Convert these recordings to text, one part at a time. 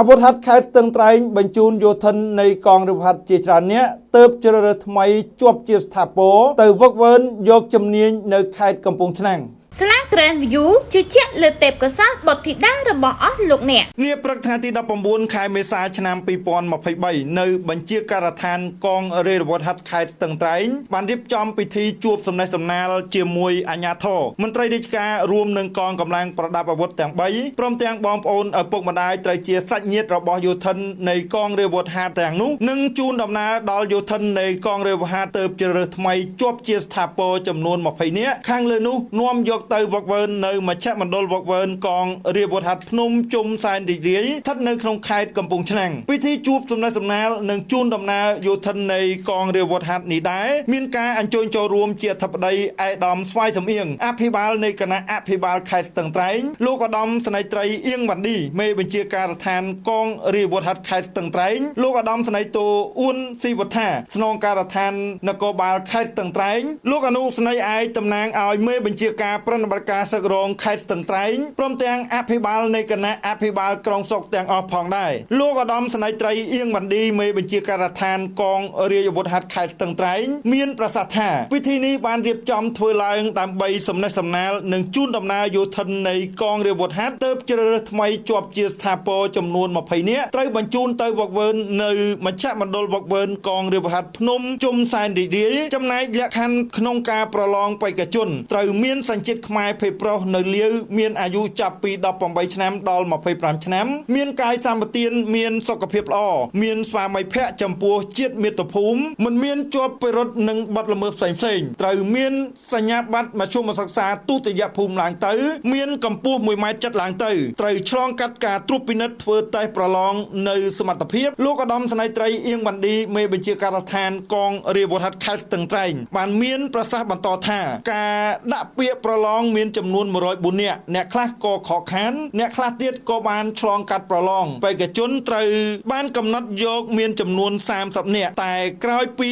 អាវុធហត្ថខេត្តស្ទឹងត្រែងបញ្ជូនយោធិននៃកងរវហត្ថជាច្រើនអ្នកទៅជ្រើសរើសថ្មីជាប់ជាស្ថាពរទៅវឹកវើយកជំនាញនៅខេត្តកំពង់ឆ្នាំង ស្លា Grand View ជឿជាក់លើទេពកោសល្យបុត្រធីតារបស់អស់លោកអ្នកនាព្រឹកថ្ងៃទី19ខែមេសាឆ្នាំ2023នៅបញ្ជាការដ្ឋានកងរាជរវត្តហត្ថខេត្តស្ទឹងត្រែងបានរៀបចំពិធីជួបសំណេះសំណាលជាមួយអាជ្ញាធរមន្ត្រីរាជការរួមនឹងកងកម្លាំងប្រដាប់អាវុធទាំង3ព្រមទាំងបងប្អូនឪពុកម្ដាយត្រូវជាសាច់ញាតិរបស់យោធិននៃកងរាជរវត្តហត្ថទាំងនោះនឹងជូនដំណើរដល់យោធិននៃកងរាជរវត្តហត្ថទៅជ្រើសរើសថ្មីជាប់ជាស្ថាពរចំនួន20នាក់ខាងលើនោះនាំយកទៅវឹកវើនៅមជ្ឈមណ្ឌលវឹកវើកងរាជវុធហត្ថភ្នំជុំសែនរីករាយស្ថិតនៅក្នុងខេត្តកំពង់ឆ្នាំងពិធីជួបសំណេះសំណាលនិងជូនដំណើរយោធិននៃកងរាជវុធហត្ថនេះដែរមានការអញ្ជើញចូលរួមជាអធិបតីអេដាមស្វាយសំអៀងអភិបាលនៃគណៈអភិបាលខេត្តស្ទឹងត្រែងលោកឧត្តមស្នេហ៍ត្រីអៀងវ៉ាន់ឌីមេបញ្ជាការដ្ឋានកងរាជវុធហត្ថខេត្តស្ទឹងត្រែងលោកឧត្តមស្នេហ៍តូអ៊ួនស៊ីវថាស្នងការដ្ឋាននគរបាលខេត្តស្ទឹងត្រែងលោកអនុស្នេហ៍ឯកតំណាងឲ្យមេបញ្ជាការប្រតិបត្តិការសឹករងខេត្តស្ទឹងត្រែងព្រមទាំងអភិបាលនៃគណៈអភិបាលក្រុងសុកទាំងអស់ផងដែរលោកឧត្តមស្នេហ៍ត្រីអៀងវ៉ាន់ឌីមេបញ្ជាការដ្ឋានកងរាជអាវុធហត្ថខេត្តស្ទឹងត្រែងមានប្រសាសន៍ថាពិធីនេះបានរៀបចំធ្វើឡើងដើម្បីសំណេះសំណាលនិងជូនដំណើរយោធិននៃកងរាជអាវុធហត្ថទៅជ្រើសរើសថ្មីជាប់ជាស្ថាពរចំនួន20នាក់ត្រូវបញ្ជូនទៅវឹកវើនៅមជ្ឈមណ្ឌលវឹកវើកងរាជអាវុធហត្ថភ្នំជុំសែនរីករាយចំណែកលក្ខខណ្ឌក្នុងការប្រឡងបេក្ខជនត្រូវមានសញ្ជាតិខ្មែរភេទប្រុសនៅលាវមានអាយុចាប់ពី18ឆ្នាំដល់25ឆ្នាំ មានកាយសម្បទានមានសុខភាពល្អមានស្វាមីភក្តិចំពោះជាតិមាតុភូមិមិនមានជាប់ពិរុទ្ធនិងបទល្មើសផ្សេងផ្សេងត្រូវមានសញ្ញាបត្រមធ្យមសិក្សាទុតិយភូមិឡើងទៅ មានកម្ពស់1ម៉ែត្រចិត្តឡើងទៅត្រូវឆ្លងកាត់ការត្រួតពិនិត្យធ្វើតេស្តប្រឡងនៅសមត្ថភាពលោកឧត្តមស្នេហ៍ត្រីអៀងវ៉ាន់ឌីមេបញ្ជាការដ្ឋានកងរាជវុធហត្ថខេត្តស្ទឹងត្រែងបានមានប្រសាសន៍បន្តថាការដាក់ពាក្យប្រឡងមានចំនួន104នាក់អ្នកខ្លះក៏ខកខានអ្នកខ្លះទៀតក៏បានឆ្លងកាត់ប្រឡងបេក្ខជនត្រូវបានកំណត់យកមានចំនួន30នាក់តែក្រោយពី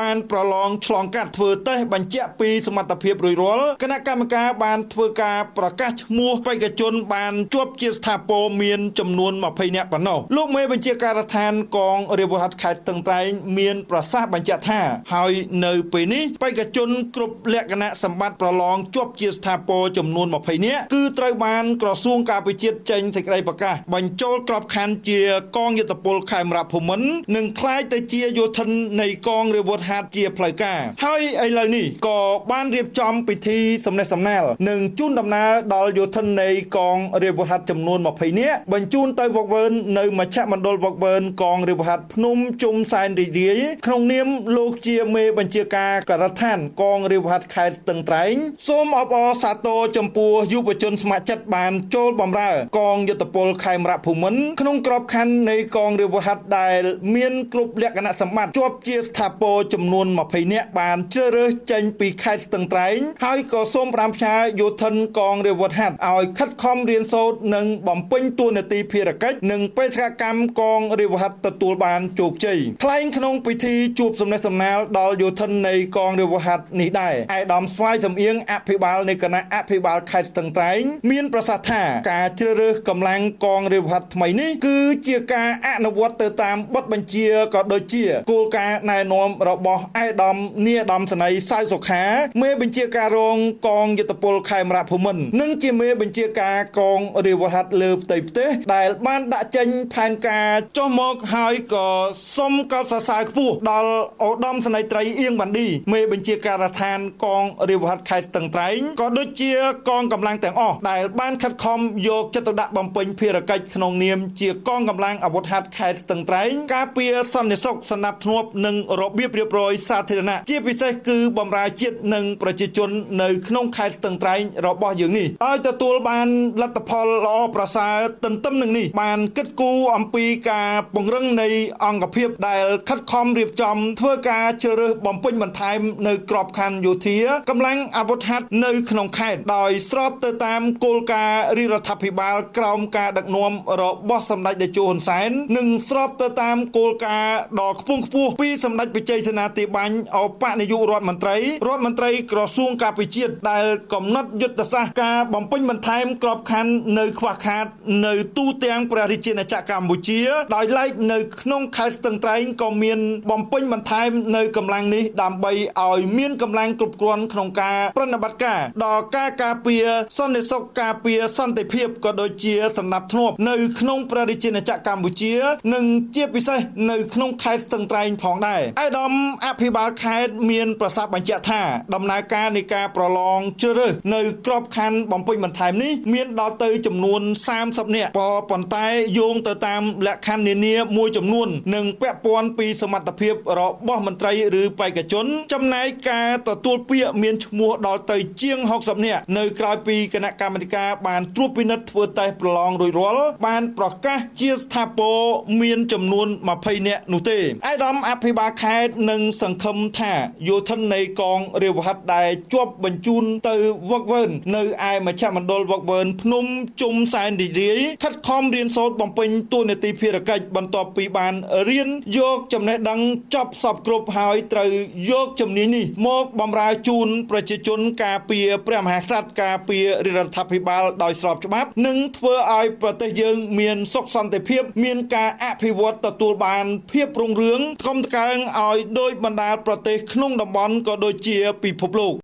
បានប្រឡងឆ្លងកាត់ធ្វើតេស្តបញ្ជាក់ពីសមត្ថភាពរួចរាល់គណៈកម្មការបានធ្វើការប្រកាសឈ្មោះបេក្ខជនបានជាប់ជាស្ថាពរមានចំនួន20នាក់ប៉ុណ្ណោះលោកមេបញ្ជាការដ្ឋានកងរាជវុធហត្ថខេត្តស្ទឹងត្រែងមានប្រសាសន៍បញ្ជាក់ថា ហើយនៅពេលនេះបេក្ខជនគ្រប់លក្ខណៈសម្បត្តិប្រឡងជាប់ជាស្ថាពរចំនួន20នាក់គឺត្រូវបានក្រសួងការពារជាតិចេញសេចក្តីប្រកាសបញ្ចូលក្របខ័ណ្ឌជាកងយុទ្ធពលខេមរៈភូមិន្ទនិងคล้ายទៅជាយោធិននៃកងរាជវុធហត្ថជាផ្លូវការហើយឥឡូវនេះក៏បានរៀបចំពិធីសំណេះសំណាលនិងជូនដំណើរដល់យោធិននៃកងរាជវុធហត្ថចំនួន20នាក់បញ្ជូនទៅវឹកវើនៅមជ្ឈមណ្ឌលវឹកវើកងរាជវុធហត្ថភ្នំជុំសែនរីករាយក្នុងនាមលោកជាមេបញ្ជាការការដ្ឋានកងរាជវុធហត្ថខេត្តស្ទឹងត្រែងសូមអបអរ រសាទរចំពោះយុវជនស្ម័គ្រចិត្តបានចូលបម្រើ កងយុទ្ធពលខេមរៈភូមិន្ទក្នុងក្របខ័ណ្ឌនៃកងរាជវហត្ថដែលមានគ្រប់លក្ខណៈសម្បត្តិជាប់ជាស្ថាពរចំនួន20នាក់បានជ្រើសរើសចេញពីខេត្តស្ទឹងត្រែងហើយក៏សូមប្រាំផ្ញើយោធិនកងរាជវហត្ថឲ្យខិតខំរៀនសូត្រនិងបំពេញតួនាទីភារកិច្ចនិងបេសកកម្មកងរាជវហត្ថទទួលបានជោគជ័យថ្លែងក្នុងពិធីជួបសំណេះសំណាលដល់យោធិននៃកងរាជវហត្ថនេះដែរឯកឧត្តមស្វាយសំអៀងអភិបាលនៃគណៈអភិបាលខេត្តស្ទឹងត្រែងមានប្រសាសន៍ថាការជ្រើសរើសកម្លាំងកងរាជវត្តថ្មីនេះគឺជាការអនុវត្តទៅតាមបទបញ្ជាក៏ដូចជាគោលការណ៍ណែនាំរបស់អេដាមនាដាមសនីសៅសុខាមេបញ្ជាការរងកងយុទ្ធពលខេមរៈភូមិន្ទនិងជាមេបញ្ជាការកងរាជវត្តលើផ្ទៃប្រទេសដែលបានដាក់ចេញផែនការចុះមកហើយក៏សុំកោតសរសើរខ្ពស់ដល់អូដាមសនីត្រីអៀងវ៉ាន់ឌីមេបញ្ជាការដ្ឋានកងរាជវត្តខេត្តស្ទឹងត្រែងក៏ដូចជាកងកម្លាំងទាំងអស់ដែលបានខិតខំយកចិត្តទុកដាក់បំពេញភារកិច្ចក្នុងនាមជាកងកម្លាំងអាវុធហត្ថខេត្តស្ទឹងត្រែងការពារសន្តិសុខសណ្ដាប់ធ្នាប់និងរបៀបរៀបរយសាធារណៈជាពិសេសគឺបម្រើជាតិនិងប្រជាជននៅក្នុងខេត្តស្ទឹងត្រែងរបស់យើងនេះឲ្យទទួលបានលទ្ធផលល្អប្រសើរទន្ទឹមនឹងនេះបានគិតគូរអំពីការពង្រឹងនៃអង្គភាពដែលខិតខំរៀបចំធ្វើការជ្រើសរើសបំពេញបន្ថែមនៅក្របខ័ណ្ឌយោធាកម្លាំងអាវុធហត្ថនៅក្នុងក្នុងខេត្តដោយស្របទៅតាមគោលការណ៍រាជរដ្ឋាភិបាលក្រោមការដឹកនាំរបស់សម្ដេចតេជោហ៊ុនសែននិងស្របទៅតាមគោលការណ៍ដ៏ខ្ពង់ខ្ពស់ពីសម្ដេចបច្ចេកសេនាធិបាញ់អបនាយករដ្ឋមន្ត្រីរដ្ឋមន្ត្រីក្រសួងការពារជាតិដែលកំណត់យុទ្ធសាស្ត្រការបំពេញបន្ថែមក្របខ័ណ្ឌនៅខ្វះខាតនៅទូទាំងព្រះរាជាណាចក្រកម្ពុជាដោយឡែកនៅក្នុងខេត្តស្ទឹងត្រែងក៏មានបំពេញបន្ថែមនៅកម្លាំងនេះដើម្បីឲ្យមានកម្លាំងគ្រប់គ្រាន់ក្នុងការប្រតិបត្តិការដល់ការការពារសន្តិសុខការពារសន្តិភាពក៏ដូចជាសម្ដាប់ធ្នាប់នៅក្នុងព្រះរាជាណាចក្រកម្ពុជា និងជាពិសេសនៅក្នុងខេត្តស្ទឹងត្រែងផងដែរឯកឧត្តមអភិបាលខេត្តមានប្រសាសន៍បញ្ជាក់ថាដំណើរការនៃការប្រឡងជ្រើសរើសនៅក្របខ័ណ្ឌបំពេញបន្ថែមនេះមានដល់ទៅចំនួន30នាក់ប៉ុន្តែយោងទៅតាមលក្ខខណ្ឌនានាមួយចំនួននិងពាក់ព័ន្ធពីសមត្ថភាពរបស់មន្ត្រីឬបេក្ខជន ចំណែកការទទួលពាក្យមានឈ្មោះដល់ទៅជាង60នាក់នៅក្រៅពីគណៈកម្មាធិការបានត្រួតពិនិត្យធ្វើតេស្តប្រឡងរួចរាល់បានប្រកាសជាស្ថាពរមានចំនួន20នាក់នោះទេឯកឧត្តមអភិបាលខេត្តនឹងសង្ឃឹមថាយោធិននៃកងរាវហិតដែលជាប់បញ្ជូនទៅវឹកវើនៅឯមជ្ឈមណ្ឌលវឹកវើភ្នំជុំសែនរីករាយខិតខំរៀនសូត្របំពេញតួនាទីភារកិច្ចបន្ទាប់ពីបានរៀនយកចំណេះដឹងចប់សពគ្រប់ហើយត្រូវយកជំនាញនេះមកបម្រើជូនប្រជាជនការពារព្រះមហាក្សត្រការពាររដ្ឋាភិបាលដោយស្របច្បាប់ និងធ្វើឲ្យប្រទេសយើងមានសុខសន្តិភាព មានការអភិវឌ្ឍទទួលបាន ភាពរុងរឿងធំកើងឲ្យដោយបណ្ដាប្រទេសក្នុងតំបន់ក៏ដូចជាពិភពលោក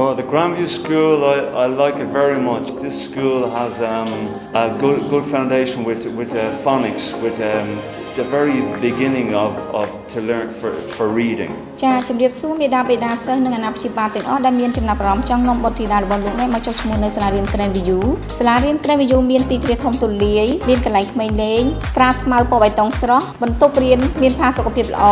Oh, the Grandview School, I, I like it very much. This school has um, a good, good foundation with, with uh, phonics, with um, the very beginning of, of to learn for, for reading. ចាជំរាបសួរមេដាបេដាសិស្សនិងអាណាព្យាបាលទាំងអស់ដែលមានចំណាប់អារម្មណ៍ចង់នាំបុត្រធីតារបស់លោកអ្នកមកចុះឈ្មោះនៅសាលារៀន Grand View សាលារៀន Grand View មានទីធ្លាធំទូលាយមានកន្លែងក្មេងលេងក្រាលស្មៅពណ៌បៃតងស្រស់បន្ទប់រៀនមានផាសុកភាពល្អ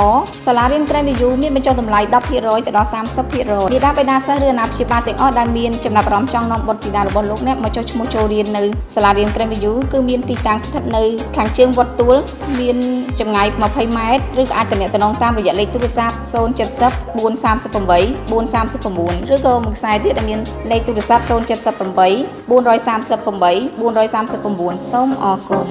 សាលារៀន Grand View មានបញ្ចុះតម្លៃ10%ទៅដល់30%មេដាបេដាសិស្សឬអាណាព្យាបាលទាំងអស់ដែលមានចំណាប់អារម្មណ៍ចង់នាំបុត្រធីតារបស់លោកអ្នកមកចុះឈ្មោះចូលរៀននៅសាលារៀន Grand View គឺមានទីតាំងស្ថិតនៅខាងជើងវត្តទួលមានចម្ងាយ20ម៉ែត្រឬក៏អាចទំនាក់ទំនងតាមរយៈលេខទូរស័ព្ទ070 438 439ឬក៏មួយខ្សែទៀតដែលមានលេខទូរស័ព្ទ078 438 439សូមអរគុណ